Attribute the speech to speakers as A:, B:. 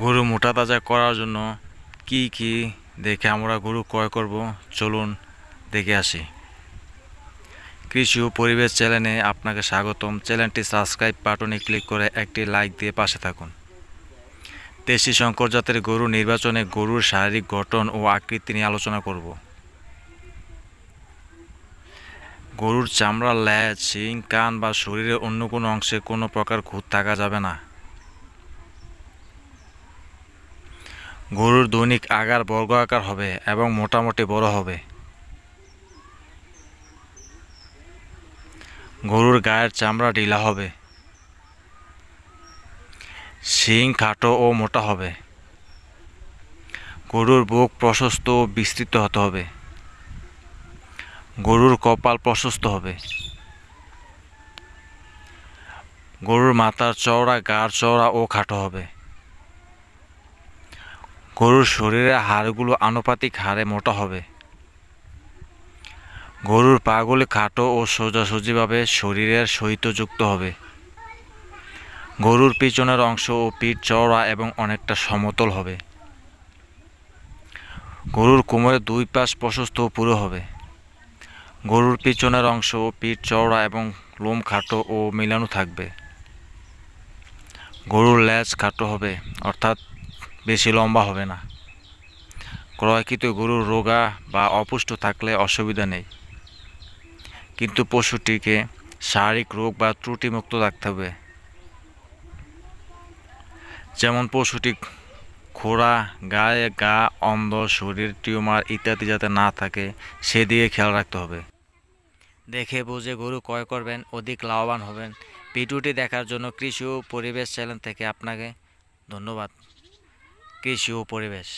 A: গরু মোটা তাজা করার জন্য কি কি দেখে আমরা গরু ক্রয় করব? চলুন দেখে আসি। কৃষি ও পরিবেশ চ্যানেলে আপনাকে স্বাগতম। চ্যানেলটি সাবস্ক্রাইব বাটনে ক্লিক করে একটি লাইক দিয়ে পাশে থাকুন। দেশি শঙ্কর জাতের গরু নির্বাচনে গরুর শারীরিক গঠন ও আকৃতি নিয়ে আলোচনা করব। গরুর চামড়া, ল্যাজ, শিং, কান বা শরীরের অন্য কোনো অংশে কোনো প্রকার খুঁত থাকা যাবে না। গরুর দৈনিক আগার বর্গ আকার হবে এবং মোটামুটি বড় হবে। গরুর গায়ের চামড়া ঢিলা হবে। শিং খাটো ও মোটা হবে। গরুর বুক প্রশস্ত ও বিস্তৃত হতে হবে। গরুর কপাল প্রশস্ত হবে। গরুর মাথার চওড়া গাড় চওড়া ও খাটো হবে। গরুর শরীরের হাড়গুলো আনুপাতিক হারে মোটা হবে। গরুর পাগুলি খাটো ও সোজাসুজিভাবে শরীরের সহিত যুক্ত হবে। গরুর পিছনের অংশ ও পিঠ চওড়া এবং অনেকটা সমতল হবে। গরুর কোমরের দুই পাশ প্রশস্ত পুরো হবে। গরুর পিছনের অংশ ও পিঠ চওড়া এবং লোম খাটো ও মিলানো থাকবে। গরুর ল্যাজ খাটো হবে, অর্থাৎ বেশি লম্বা হবে না। ক্রয়কৃত গরুর রোগা বা অপুষ্ট থাকলে অসুবিধা নেই। কিন্তু পশুটিকে শারীরিক রোগ বা ত্রুটিমুক্ত রাখতে হবে। যেমন পশুটি খোড়া, গায়ে গা, অন্ধ, শরীর, টিউমার ইত্যাদি যাতে না থাকে সেদিকে খেয়াল রাখতে হবে। দেখে বুঝে গরু ক্রয় করবেন, অধিক লাভবান হবেন। ভিডিওটি দেখার জন্য কৃষি ও পরিবেশ চ্যানেল থেকে আপনাকে ধন্যবাদ। কৃষি ও পরিবেশ